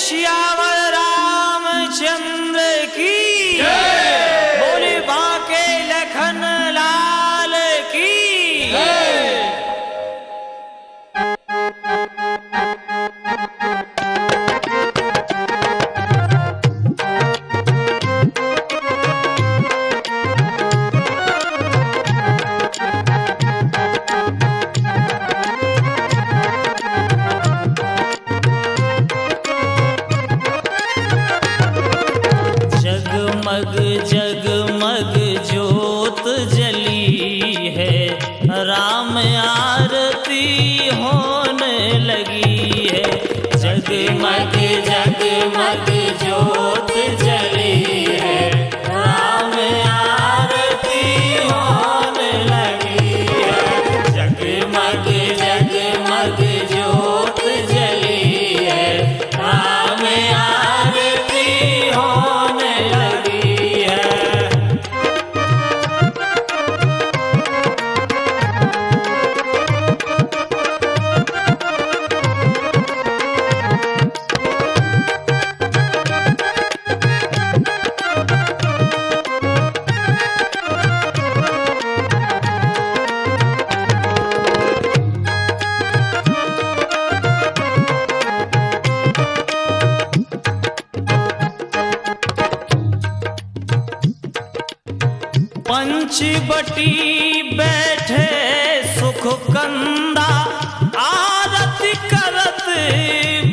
Asia बटी बैठे सुख कंदा, आरती करत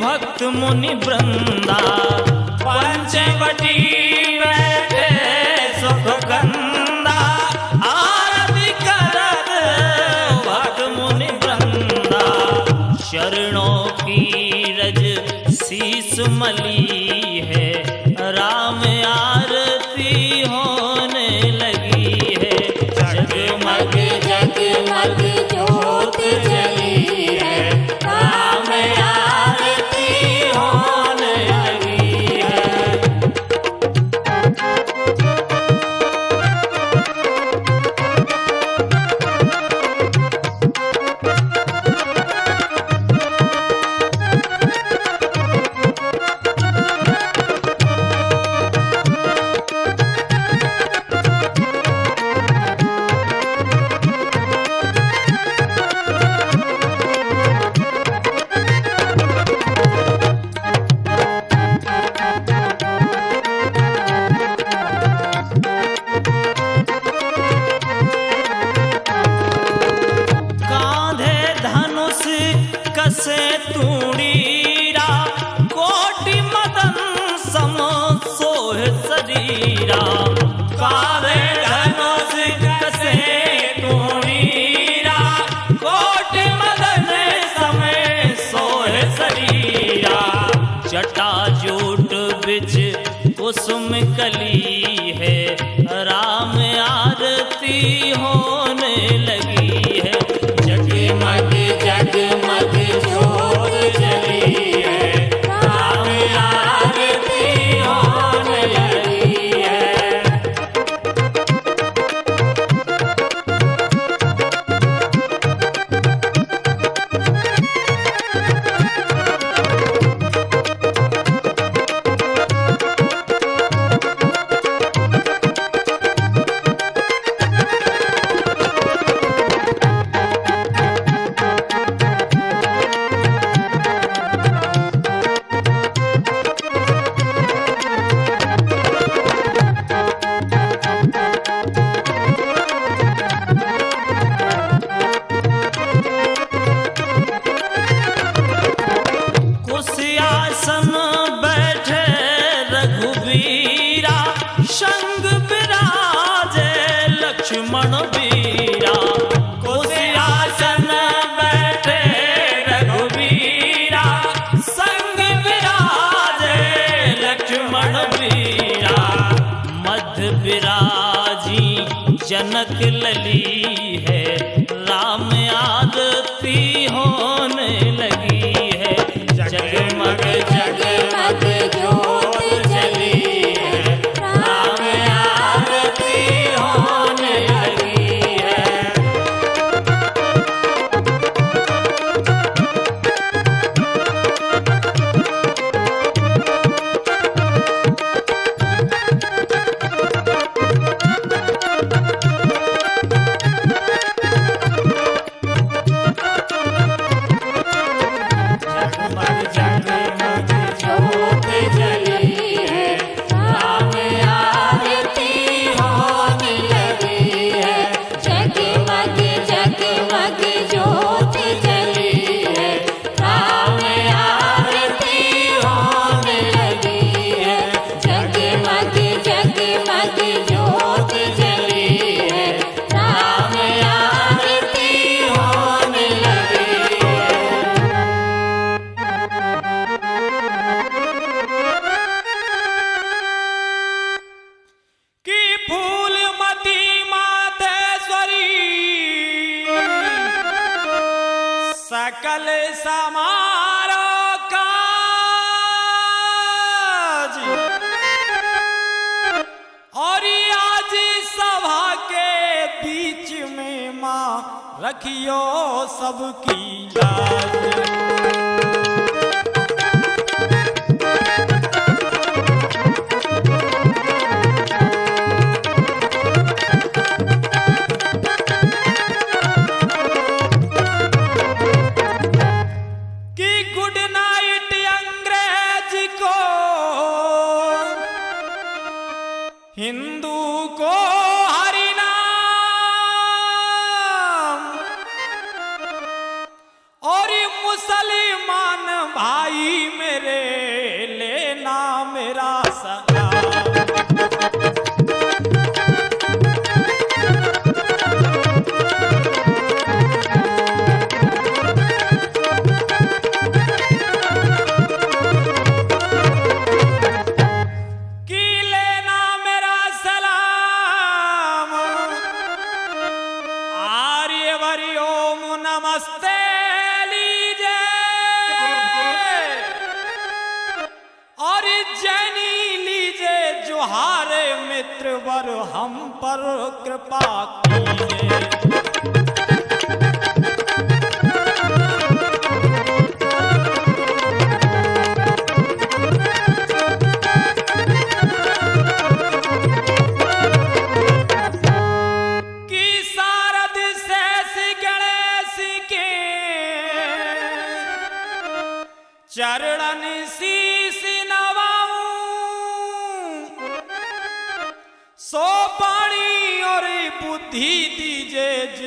भक्त मुनि वृंदा। पंचवटी बैठे सुख कंदा, आरती करत भक्त मुनि वृंदा। शरणों की रज शीस मली লাগে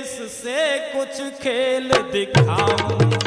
इससे कुछ खेल दिखाऊँ।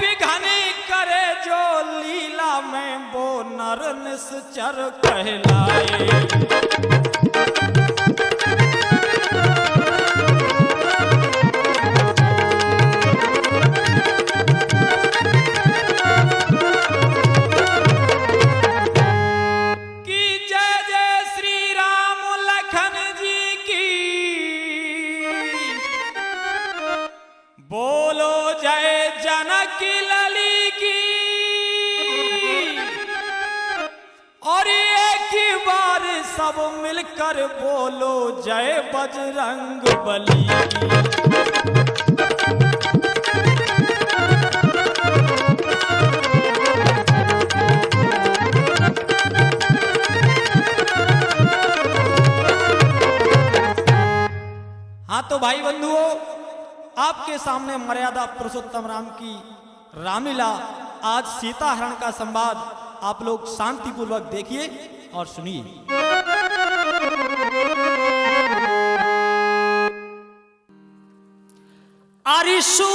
पिघनी करे जो लीला में वो नर निश्चर कहलाए। आज सीता हरण का संवाद आप लोग शांतिपूर्वक देखिए और सुनिए। अरिशू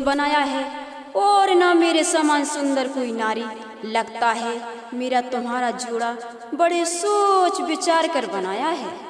बनाया है। और ना मेरे समान सुंदर कोई नारी लगता है। मेरा तुम्हारा जोड़ा बड़े सोच विचार कर बनाया है।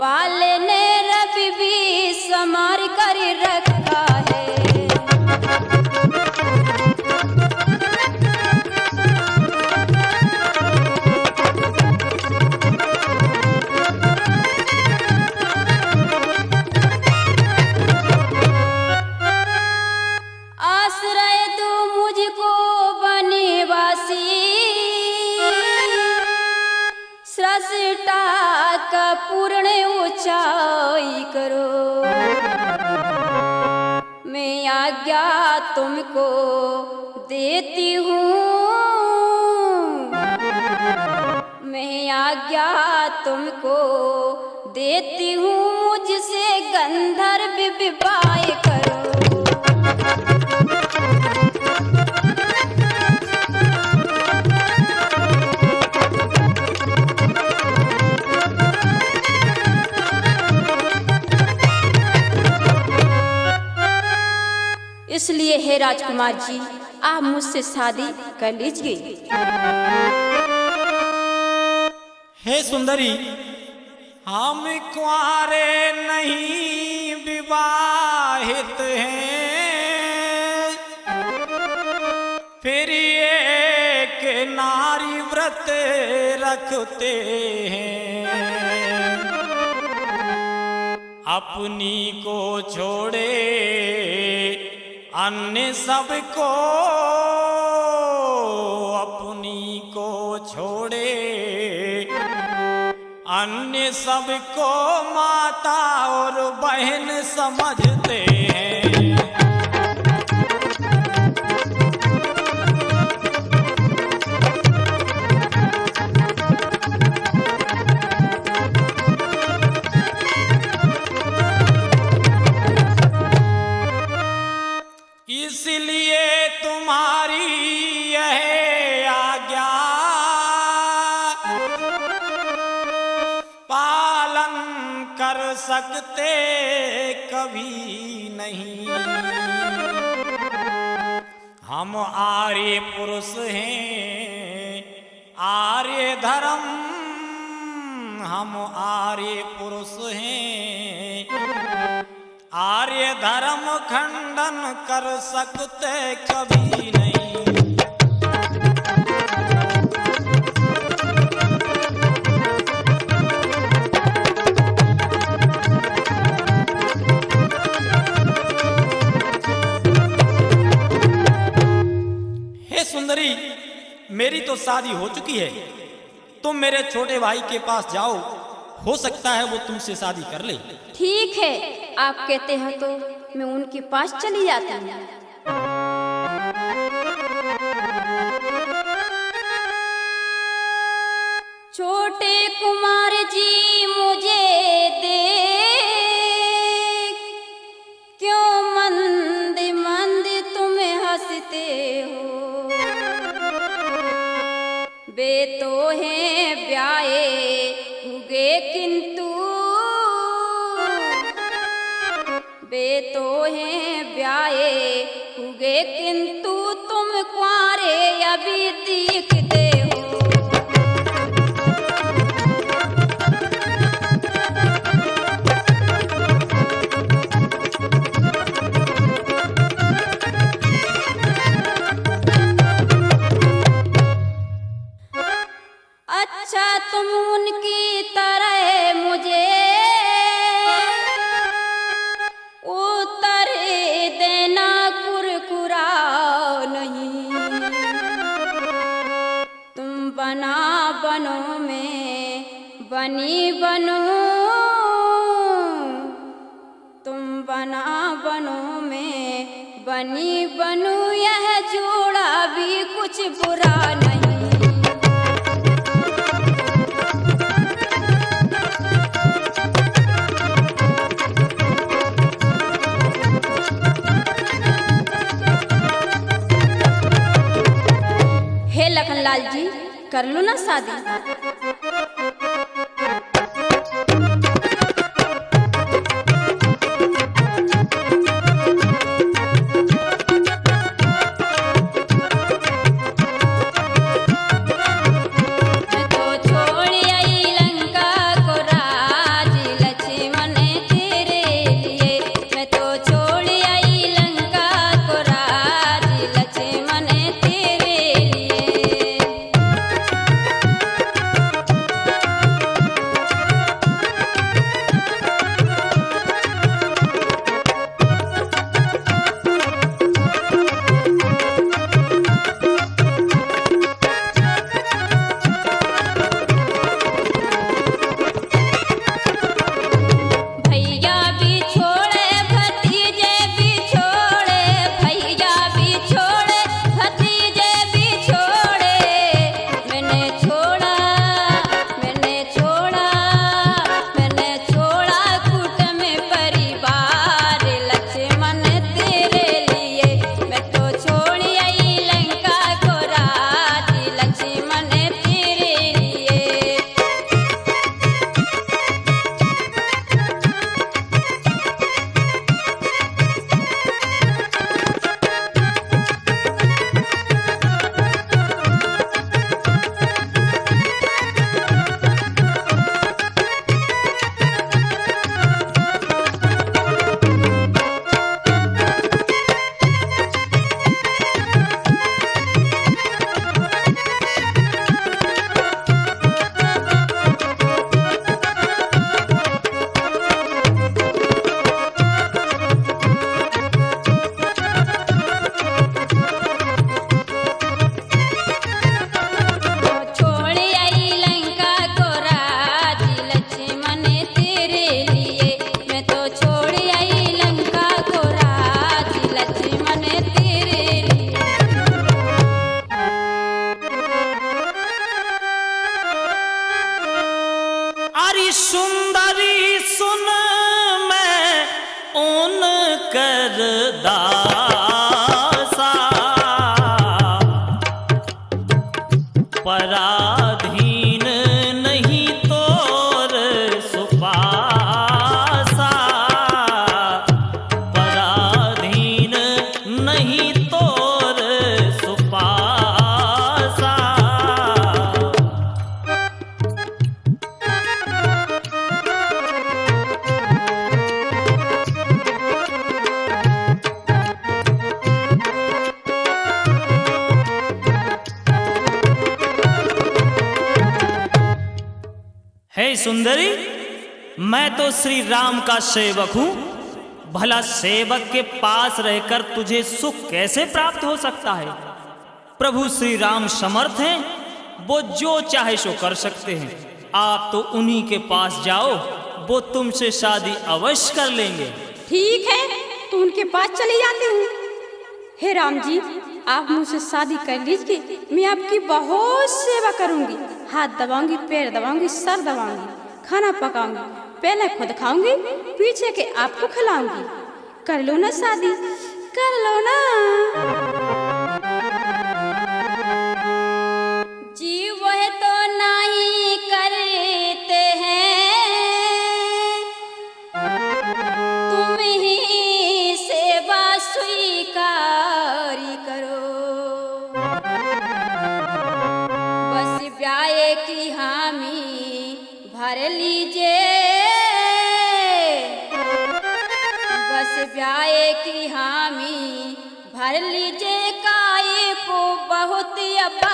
बनाने तुमको देती हूँ। मैं आज्ञा तुमको देती हूँ मुझसे गंधर्व विवाह करो। इसलिए हे राजकुमार जी, आप मुझसे शादी कर लीजिए। हे सुंदरी, हम कुआरे नहीं विवाहित हैं। फिर एक नारी व्रत रखते हैं। अपनी को छोड़े अन्य सबको अपनी को छोड़े। अन्य सबको माता और बहन समझते। कभी नहीं। हम आर्य पुरुष हैं, आर्य धर्म। हम आर्य पुरुष हैं, आर्य धर्म खंडन कर सकते कभी नहीं। मेरी तो शादी हो चुकी है। तुम मेरे छोटे भाई के पास जाओ। हो सकता है वो तुमसे शादी कर ले। ठीक है। आप कहते हैं तो मैं उनके पास चली जाती हूँ। छोटे कुमार जी, मुझे दे क्यों मंद मंद तुम हँसते हो? वे तो हैं ब्याए उगे किंतु। वे तो हैं ब्याए उगे किंतु। तुम कुआरे अभी दीख हो बनी बनो। तुम बना बनो में बनी बनू। यह जोड़ा भी कुछ बुरा नहीं। लखनलाल जी, कर लो ना शादी। सेवक हूँ भला सेवक के पास रहकर तुझे सुख कैसे प्राप्त हो सकता है? प्रभु श्री राम समर्थ हैं, वो जो चाहे सो कर सकते हैं। आप तो उन्हीं के पास जाओ, वो तुमसे शादी अवश्य कर लेंगे। ठीक है तो उनके पास चले जाती हूँ। हे राम जी, आप मुझसे शादी कर लीजिए, मैं आपकी बहुत सेवा करूँगी। हाथ दबाऊँगी, पैर दबाऊँगी, सर दबाऊँगी, खाना पकाऊँगी। पहले खुद खाऊँगी पीछे के आपको खिलाऊँगी। कर लो ना शादी कर लो ना। बस कि हामी भर लीजिए काई को बहुत अपार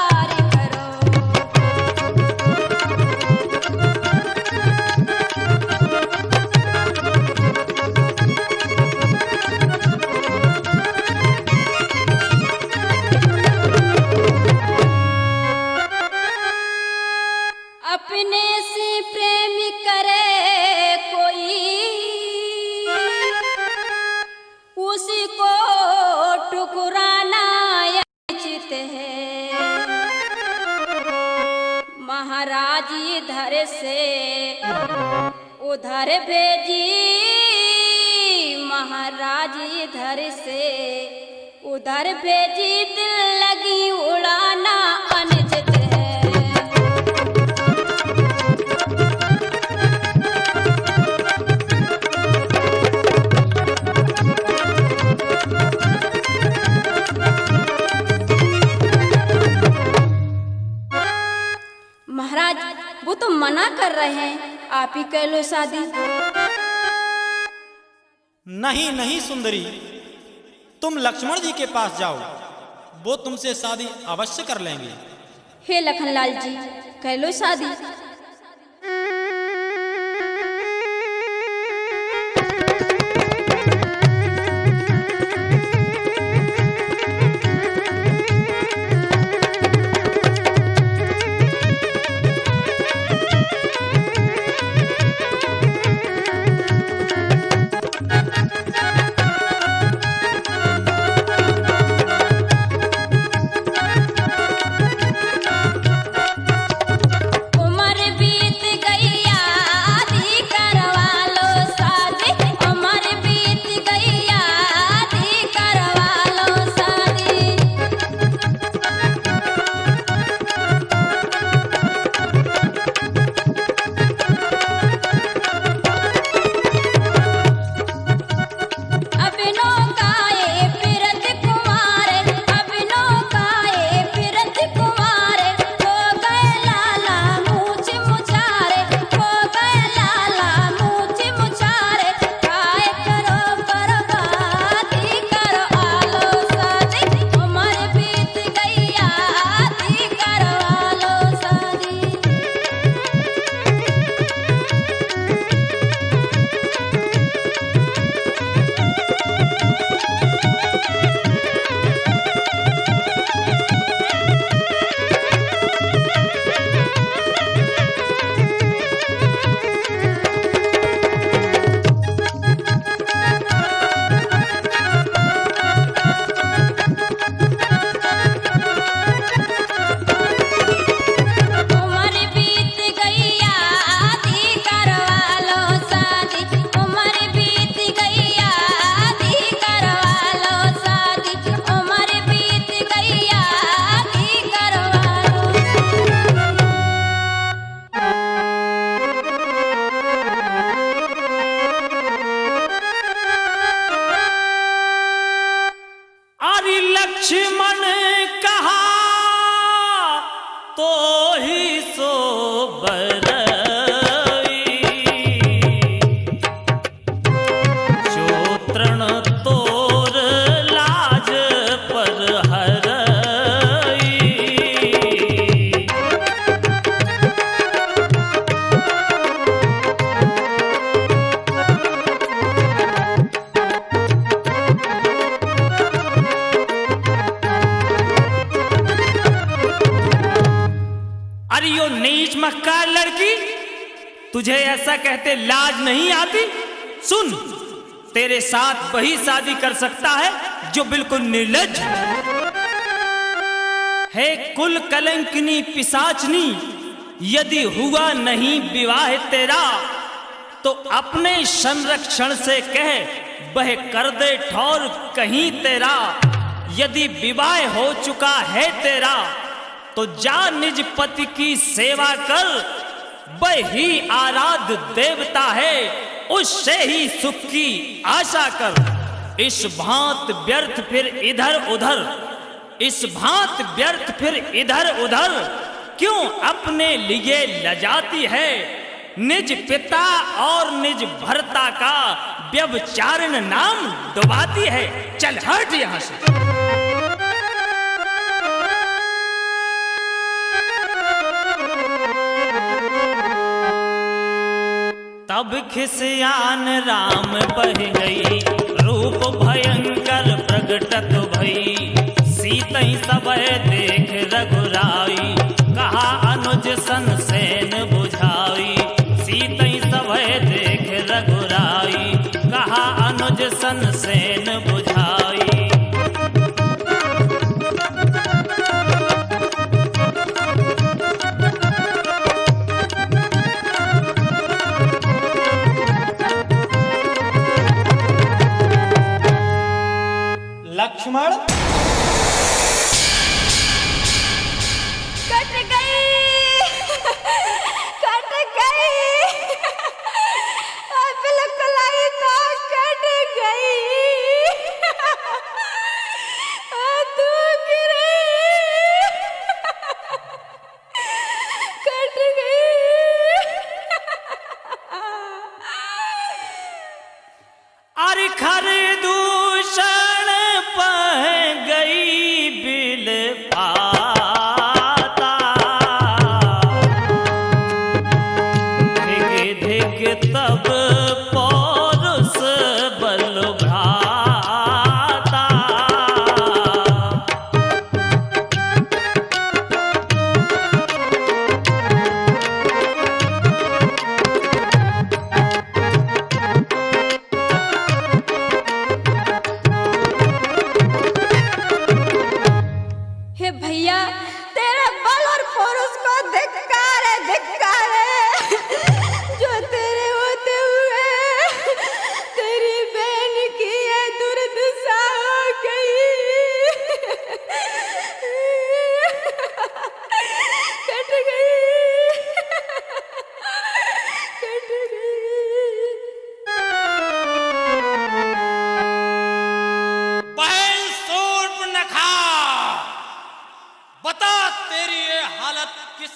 से उधर भेजी महाराज इधर से उधर भेजी दिल लगी उड़ाना अनजित तो मना कर रहे हैं। आप ही कह लो शादी। नहीं नहीं सुंदरी। तुम लक्ष्मण जी के पास जाओ। वो तुमसे शादी अवश्य कर लेंगे। हे लखनलाल जी कह लो शादी। वही शादी कर सकता है, जो बिल्कुल निर्लज। है कुल कलंकनी पिसाचनी यदि हुआ नहीं विवाह तेरा तो अपने संरक्षण से कह वह कर दे ठौर कहीं तेरा। यदि विवाह हो चुका है तेरा तो जा निज पति की सेवा कर वह आराध देवता है। उससे ही सुख की आशा कर। इस भांत व्यर्थ फिर इधर उधर। इस भांत व्यर्थ फिर इधर उधर। क्यों अपने लिए लजाती है? निज पिता और निज भरता का व्यवचारण नाम डुबाती है। चल हट यहाँ से। तब खिसियान राम बह गई रूप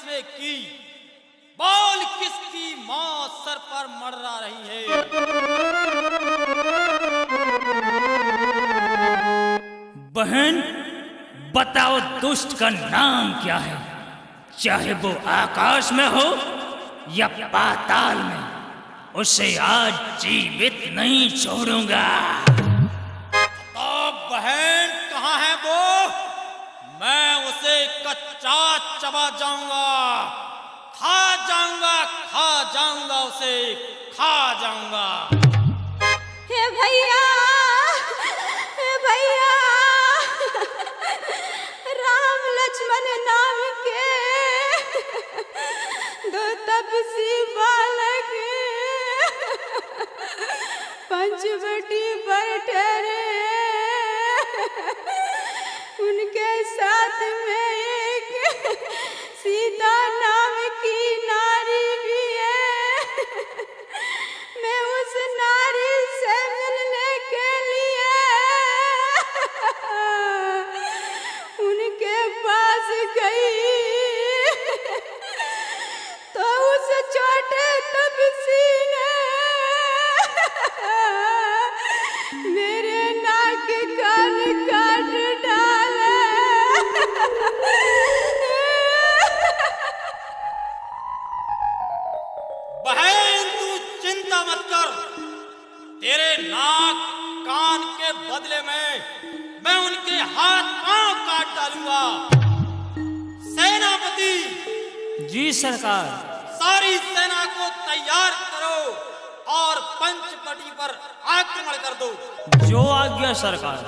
किसने की? बोल किसकी मौत सर पर मररा रही है? बहन बताओ दुष्ट का नाम क्या है? चाहे वो आकाश में हो या पाताल में उसे आज जीवित नहीं छोड़ूँगा। तो बहन कहाँ है वो? मैं उसे कच्चा चबा जाऊँगा। खा जाऊँगा खा जाऊँगा उसे, खा जाऊँगा। हे भैया हे भैया, राम लक्ष्मण नाम के दो तपसी बालक, पंचवटी पर ठहरे, उनके साथ में सीता नाम की नारी भी है। मैं उस नारी से मिलने के लिए उनके पास गई। तो उस छोटे तपसी ने तेरे नाक कान के बदले में मैं उनके हाथ पाँव काट डालूँगा। सेनापति जी सरकार। सारी सेना को तैयार करो और पंचपटी पर आक्रमण कर दो। जो आज्ञा सरकार।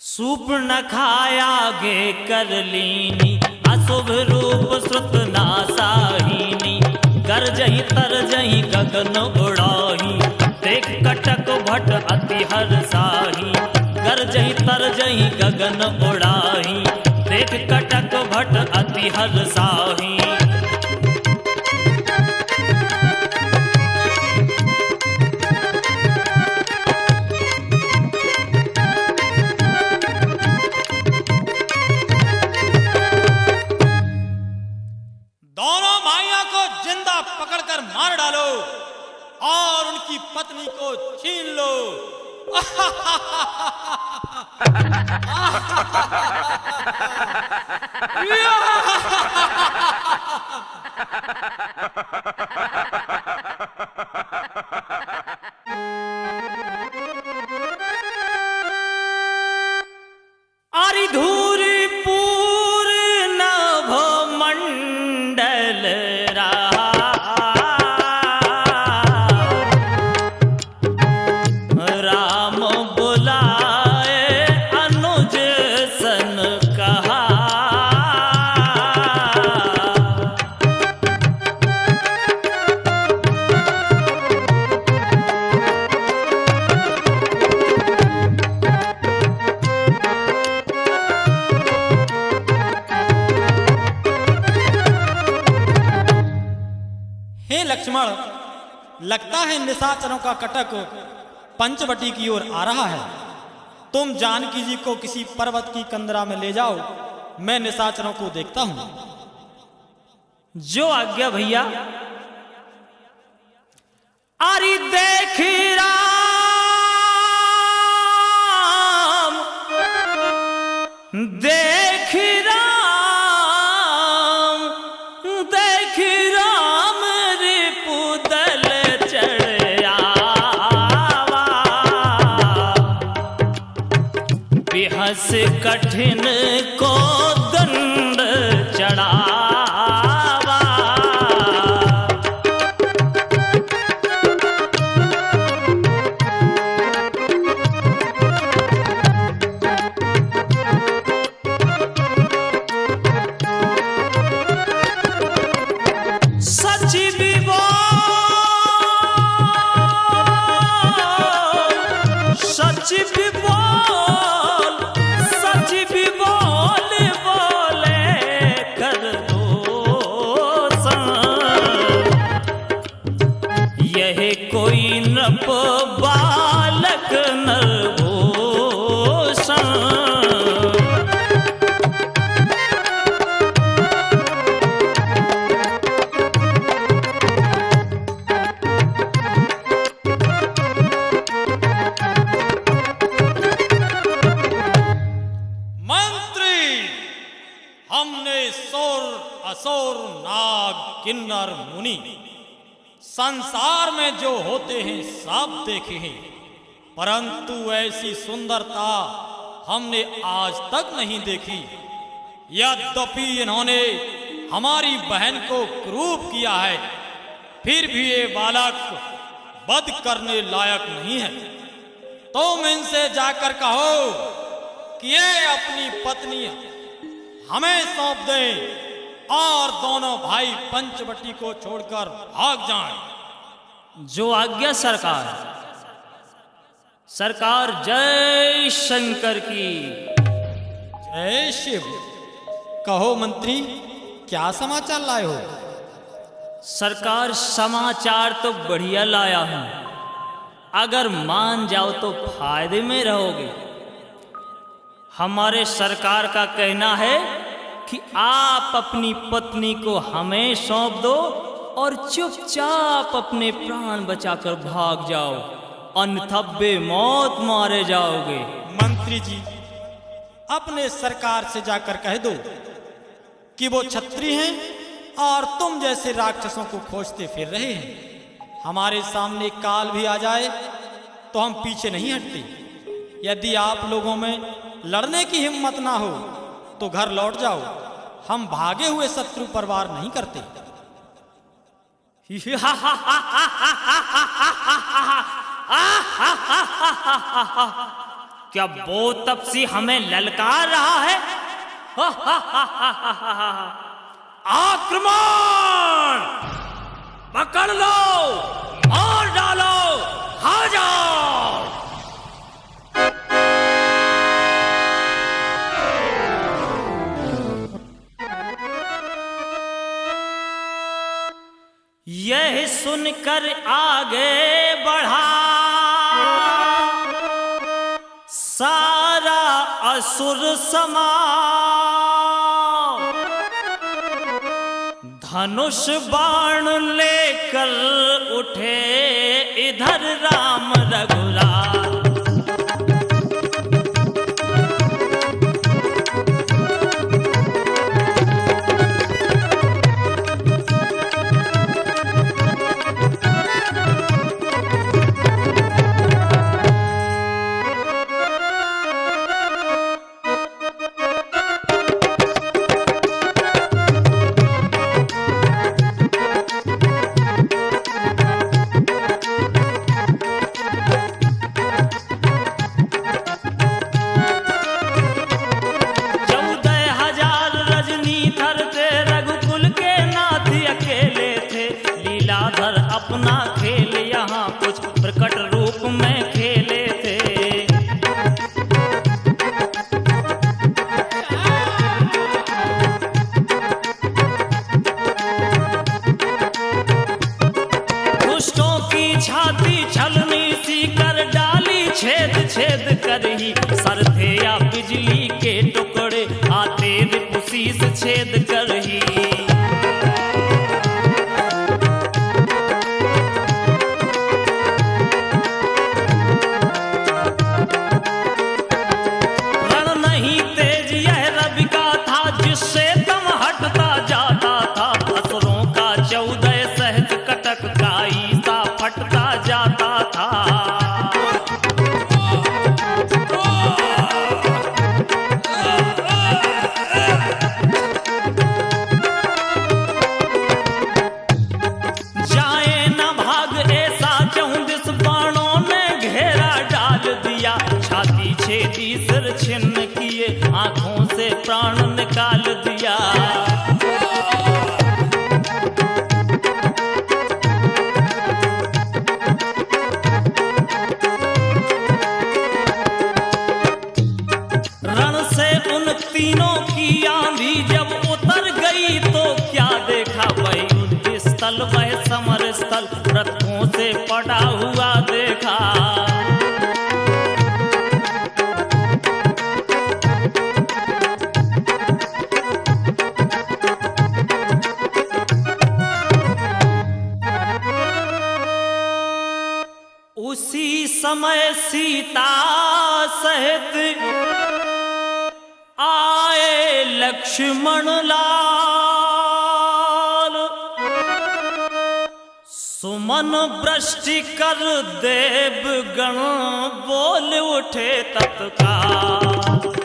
सूप न खाया गे कर लीनी। अशुभ रूप श्रुत नासाहीनी। कर जही तर जही गगन उड़ाही। देख कटक भट अति हर साही। कर जही तर जही गगन उड़ाही। देख कटक भट अति हर साही। 이야! निशाचरों का कटक पंचवटी की ओर आ रहा है। तुम जानकी जी को किसी पर्वत की कंदरा में ले जाओ, मैं निशाचरों को देखता हूँ। जो आज्ञा भैया अरे देख राम कठिन नहीं देखी। यद्यपि इन्होंने हमारी बहन को क्रूप किया है, फिर भी ये बालक वध करने लायक नहीं है। तुम तो इनसे जाकर कहो कि ये अपनी पत्नी हमें सौंप दें और दोनों भाई पंचवटी को छोड़कर भाग जाएँ। जो आज्ञा सरकार सरकार जय शंकर की। जय शिव कहो मंत्री क्या समाचार लाए हो? सरकार समाचार तो बढ़िया लाया हूँ। अगर मान जाओ तो फ़ायदे में रहोगे। हमारे सरकार का कहना है कि आप अपनी पत्नी को हमें सौंप दो और चुपचाप अपने प्राण बचाकर भाग जाओ। अन्यथा मौत मारे जाओगे। मंत्री जी अपने सरकार से जाकर कह दो कि वो छत्री हैं और तुम जैसे राक्षसों को खोजते फिर रहे हैं। हमारे सामने काल भी आ जाए तो हम पीछे नहीं हटते। यदि आप लोगों में लड़ने की हिम्मत ना हो तो घर लौट जाओ। हम भागे हुए शत्रु पर वार नहीं करते। क्या वो तपसी हमें ललकार रहा है? आक्रमण! पकड़ लो और डालो। खा जाओ। यह सुनकर आगे बढ़ा। असुर समा धनुष बाण लेकर उठे इधर राम रघुराज सीता सहित लक्ष्मण लाल। सुमन वृष्टि कर देव गण बोल उठे तत्काल।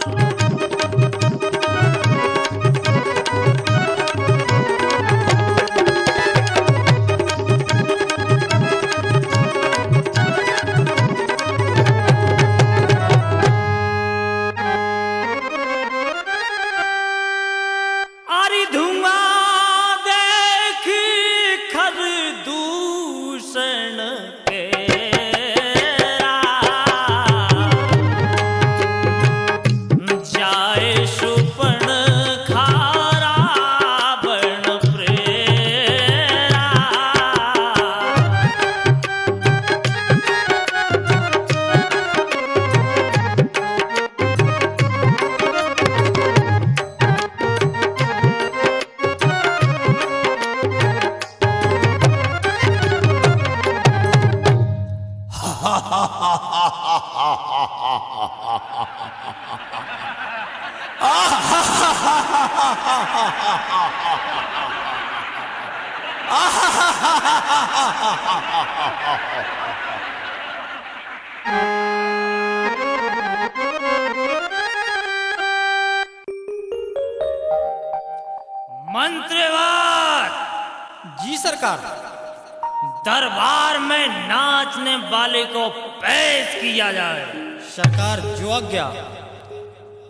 आज्ञा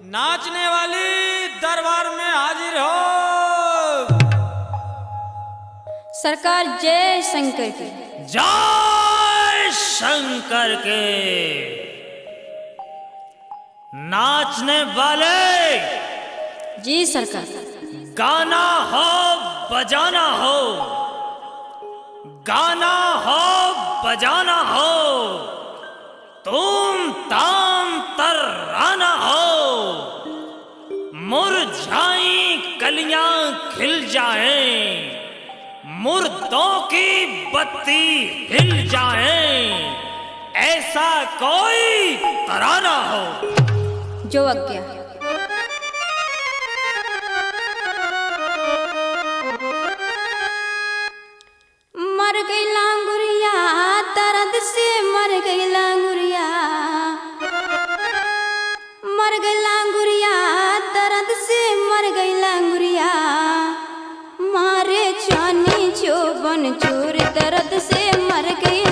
नाचने वाली दरबार में हाजिर हो। सरकार जय शंकर की। जय शंकर के। नाचने वाले। जी सरकार। गाना हो बजाना हो। गाना हो बजाना हो। तुम ताम तराना हो। मुरझाई कलियाँ खिल जाए, मुर्दों की बत्ती हिल जाए, ऐसा कोई तराना हो। जो आज्ञा मर गई लांगुरिया, दर्द से मर गई लांगुरिया। मर गई लांगुरिया, दर्द से मर गई लांगुरिया। मारे जानी जो बन चूर, दर्द से मर गई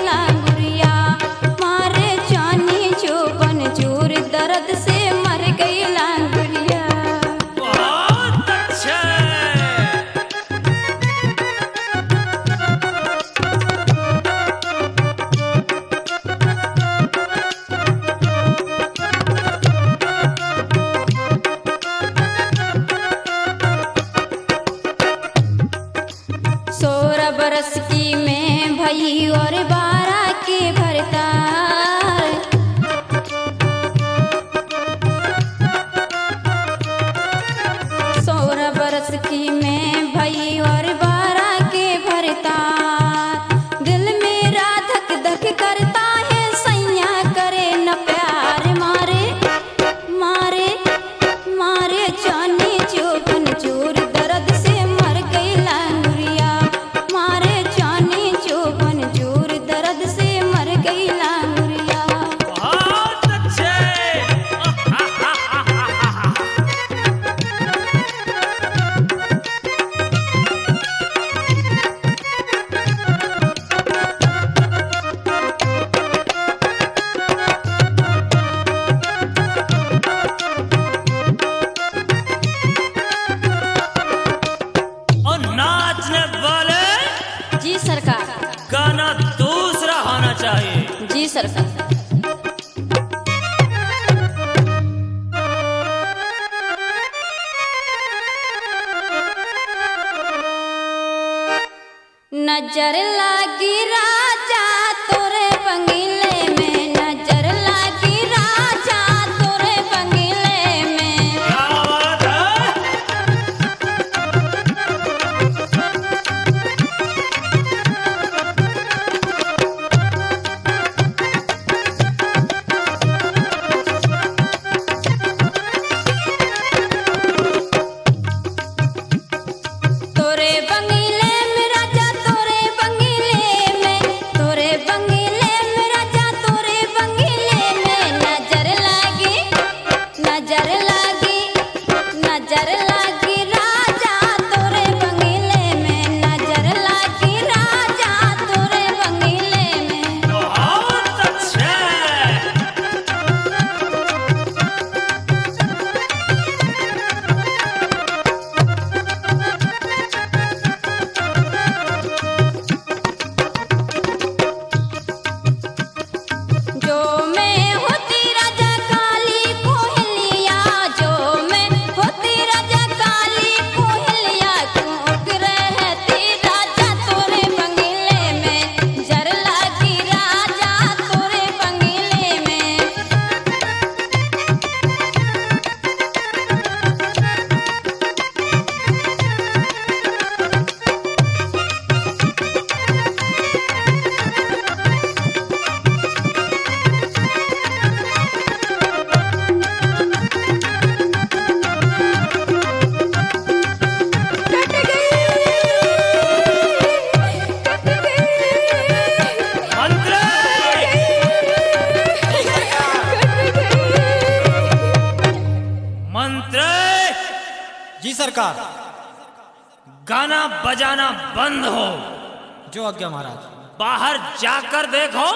आज्ञा महाराज। बाहर जाकर देखो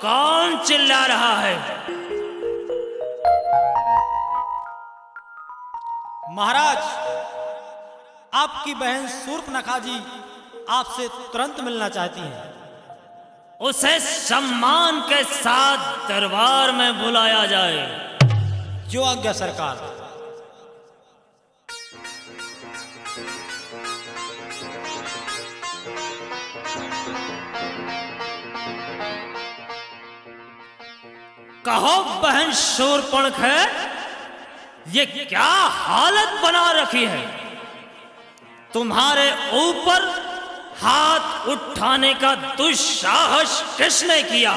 कौन चिल्ला रहा है। महाराज, आपकी बहन सूर्पनखा जी आपसे तुरंत मिलना चाहती हैं। उसे सम्मान के साथ दरबार में बुलाया जाए। जो आज्ञा सरकार कहो, बहन शूरपणख है, ये क्या हालत बना रखी है? तुम्हारे ऊपर हाथ उठाने का दुस्साहस किसने किया?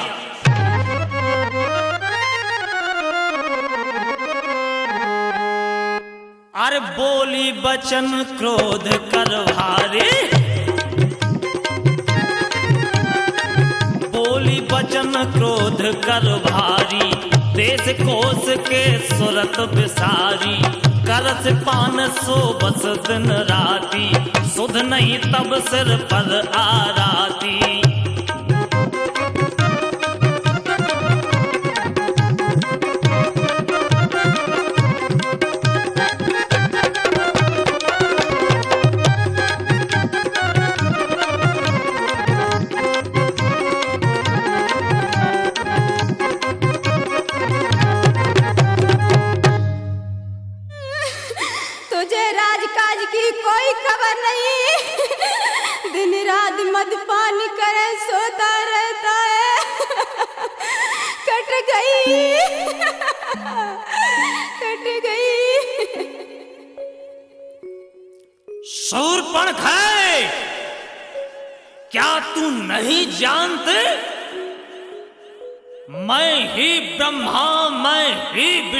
अरे बोली बचन क्रोध कर बचन क्रोध कर भारी, देश कोस के सुरत बिसारी। करस पान सो बस दिन राती, सुध नहीं तब सिर पर आराती।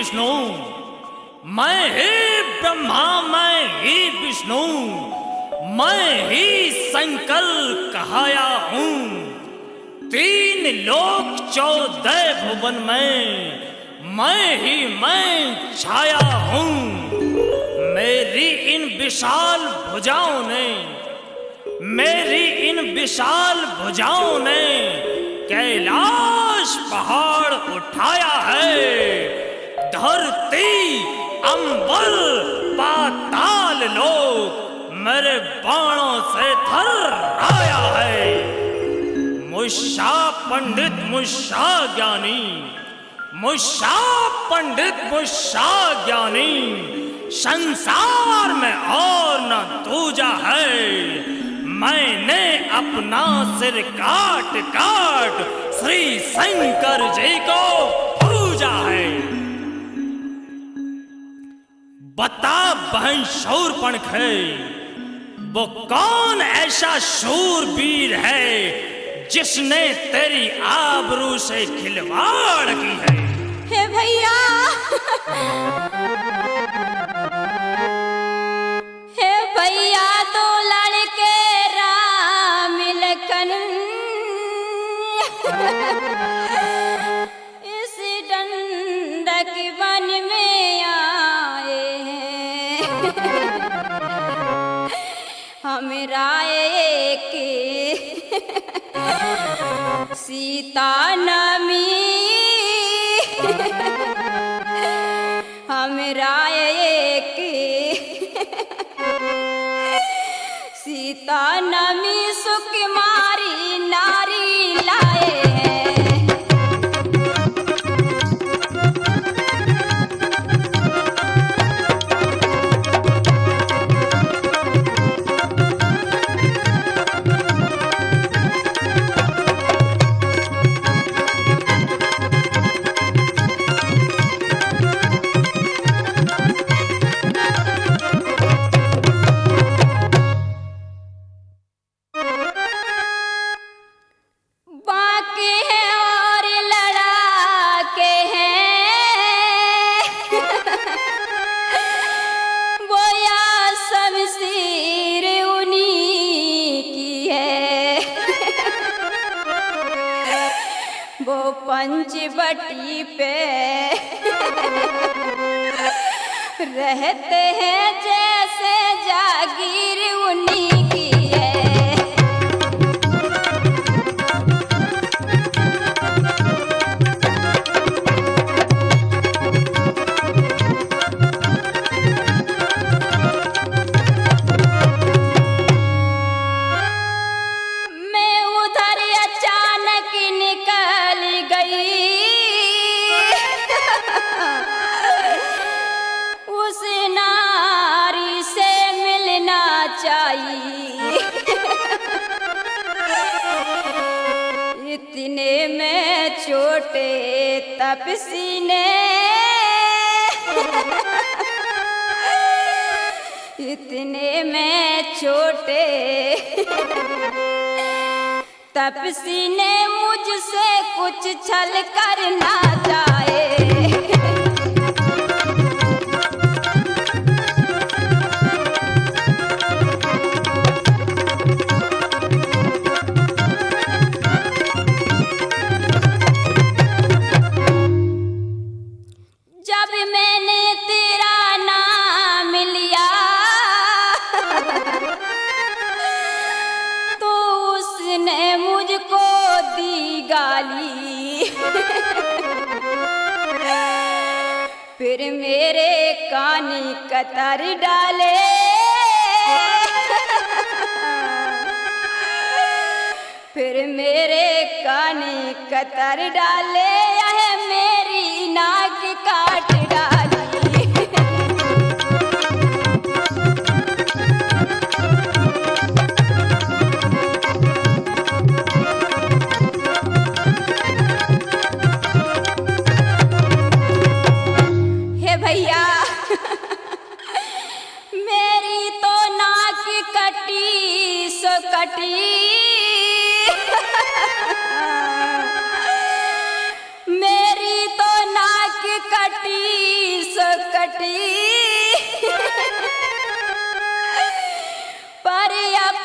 विष्णु। मैं ही ब्रह्मा, मैं ही विष्णु। मैं ही शंकर कहाया हूँ। तीन लोक चौदह भुवन में मैं ही, मैं छाया हूँ। मेरी इन विशाल भुजाओं ने, मेरी इन विशाल भुजाओं ने कैलाश पहाड़ उठाया है। धरती अंबर पाताल लोक, मेरे बाणों से थर आया है। मुषा पंडित मुषा ज्ञानी, मुषा पंडित मुशा ज्ञानी, संसार में और न दूजा है। मैंने अपना सिर काट काट श्री शंकर जी को पूजा है। बता बहन शौर पणख है। वो कौन ऐसा शूरवीर है, जिसने तेरी आबरू से खिलवाड़ की है? हे भैया! सीता नमी हमरा एक सीता नमी सुख मारी नारी लाए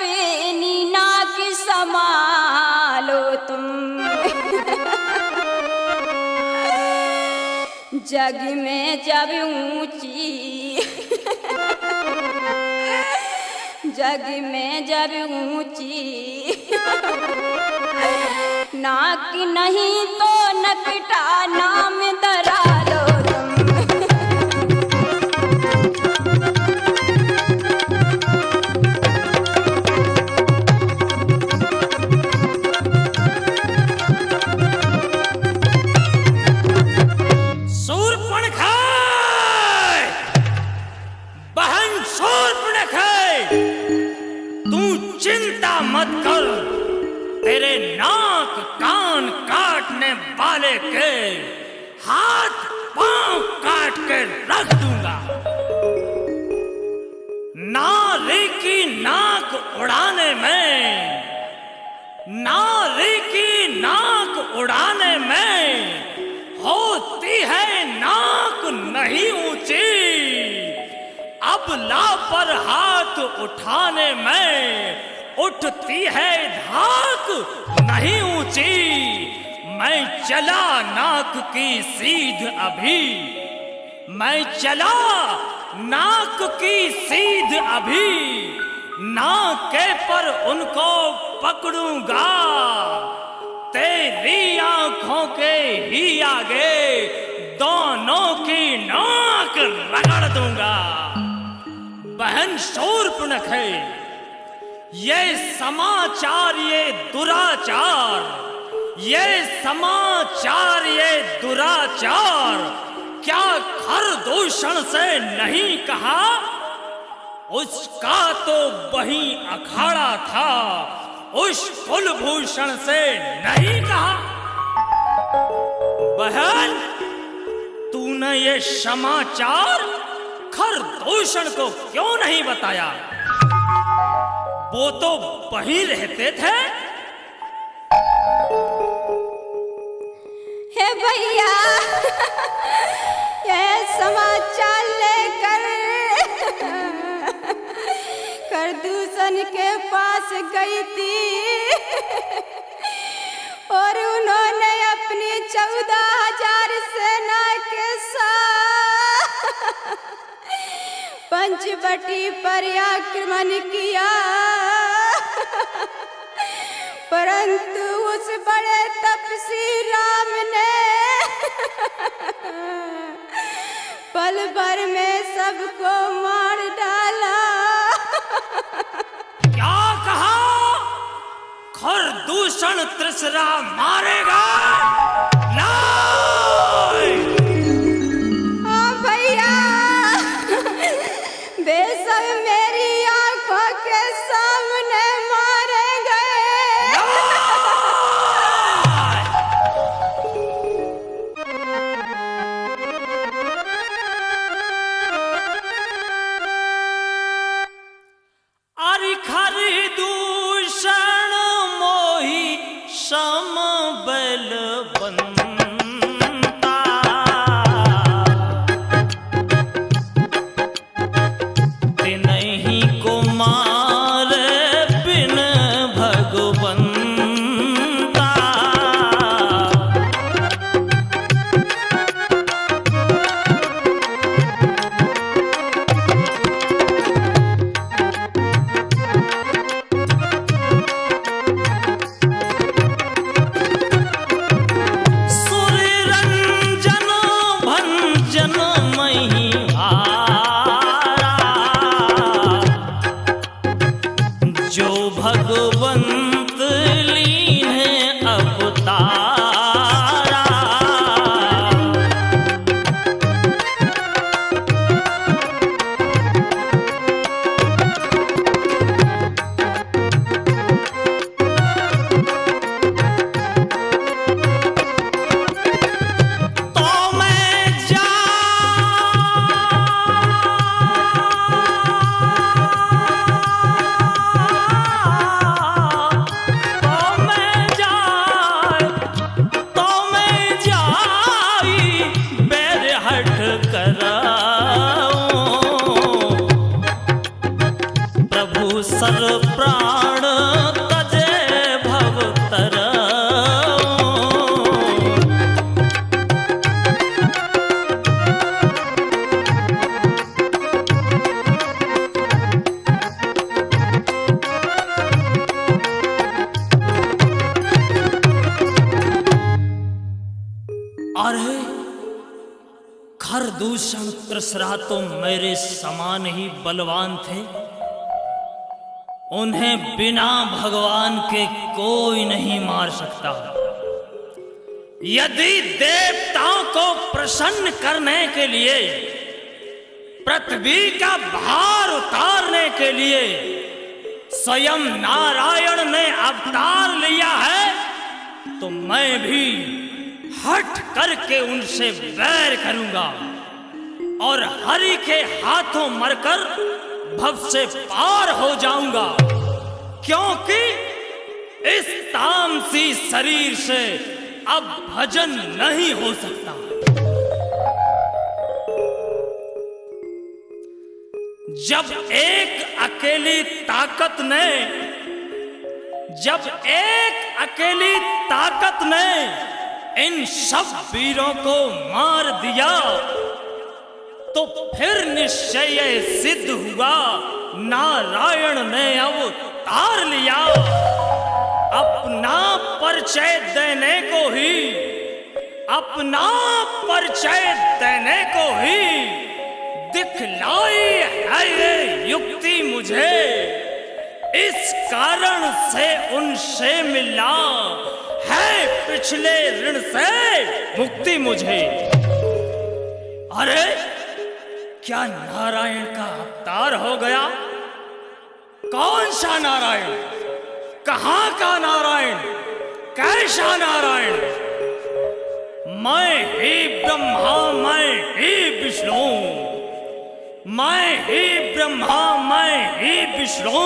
बेनी नाक समालो तुम। जग में जब ऊँची, जग में जब ऊँची, नाक नहीं तो नकटा नाम दरा। पर हाथ उठाने में उठती है धाक, नहीं ऊँची। मैं चला नाक की सीध अभी। मैं चला नाक की सीध अभी। नाके पर उनको पकड़ूँगा। तेरी आँखों के ही आगे दोनों की नाक रगड़ दूँगा। बहन शूर्पणख है। ये समाचार, ये दुराचार, ये समाचार, ये दुराचार, क्या खर दूषण से नहीं कहा? उसका तो वही अखाड़ा था, उस कुलभूषण से नहीं कहा। बहन, तूने ये समाचार खर दूषण को क्यों नहीं बताया? वो तो वहीं रहते थे। हे भैया ये समाचार लेकर करदूषण के पास गई थी। और उन्होंने अपनी चौदह हज़ार सेना के साथ पंचवटी पर आक्रमण किया। परंतु उस बड़े तपसी राम ने पल भर में सबको मार डाला। क्या कहा? खर दूषण त्रिसरा मारेगा? नहीं! पृथ्वी का भार उतारने के लिए स्वयं नारायण ने अवतार लिया है तो मैं भी हट करके उनसे वैर करूँगा और हरि के हाथों मरकर भव से पार हो जाऊँगा। क्योंकि इस तामसी शरीर से अब भजन नहीं हो सकता। जब एक अकेली ताकत ने, जब एक अकेली ताकत ने इन सब वीरों को मार दिया तो फिर निश्चय सिद्ध हुआ, नारायण ने अब तार लिया। अपना परिचय देने को ही, अपना परिचय देने को ही दिखलाई है ये युक्ति मुझे। इस कारण से उनसे मिला है पिछले ऋण से मुक्ति मुझे। अरे, क्या नारायण का अवतार हो गया? कौन सा नारायण? कहाँ का नारायण? कैसा नारायण? मैं ही ब्रह्मा, मैं ही विष्णु। मैं ही ब्रह्मा, मैं ही विष्णु,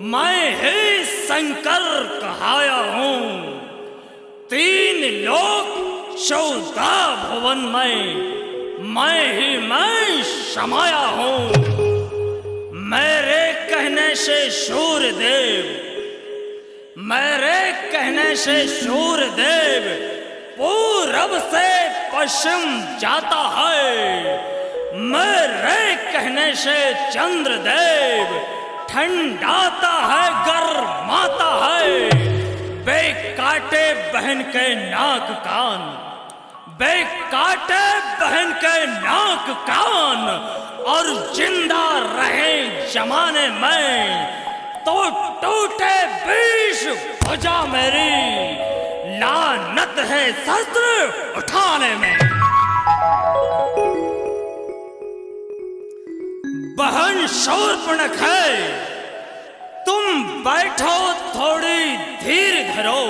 मैं ही शंकर कहाया हूँ। तीन लोक चौदह भवन में मैं ही, मैं समाया हूँ। मेरे कहने से सूर्य देव मेरे कहने से सूर्य देव पूरब से पश्चिम जाता है। मेरे कहने से चंद्रदेव, ठंडाता है, गर्माता है। बे काटे बहन के नाक कान बे काटे बहन के नाक कान, और ज़िंदा रहे जमाने में तो टूटे बीस भुजा मेरी। लानत है शस्त्र उठाने में। बहन शूर्पणख है। तुम बैठो थोड़ी धीर धरो।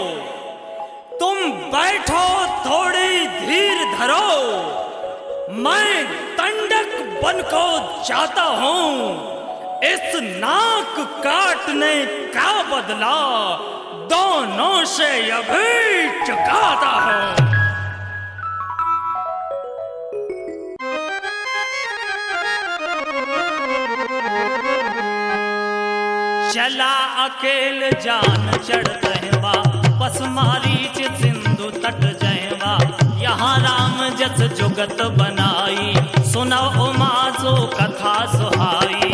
तुम बैठो थोड़ी धीर धरो। मैं तंडक बन को जाता हूँ। इस नाक काटने का बदला दोनों से अभी चुकाता हूँ। चला अकेल जान चढ़ रहवा बस मारीच सिंधु तट जहवा। यहाँ राम जस जुगत बनाई सुनो उमा जो कथा सुहाई।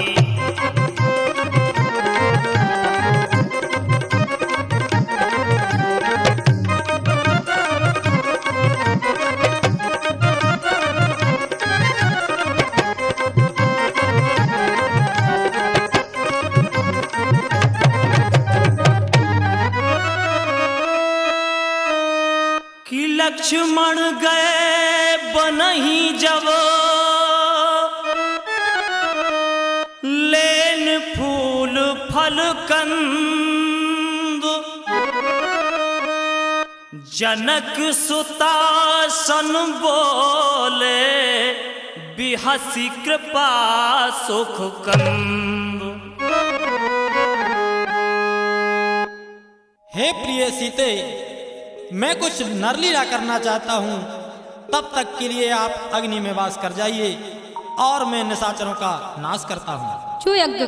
जनक सुता सन बोले बिहसी कृपा सुख कंद हे प्रिय सीते मैं कुछ नरलीला करना चाहता हूँ। तब तक के लिए आप अग्नि में वास कर जाइए और मैं निशाचरों का नाश करता हूँ। जो यज्ञ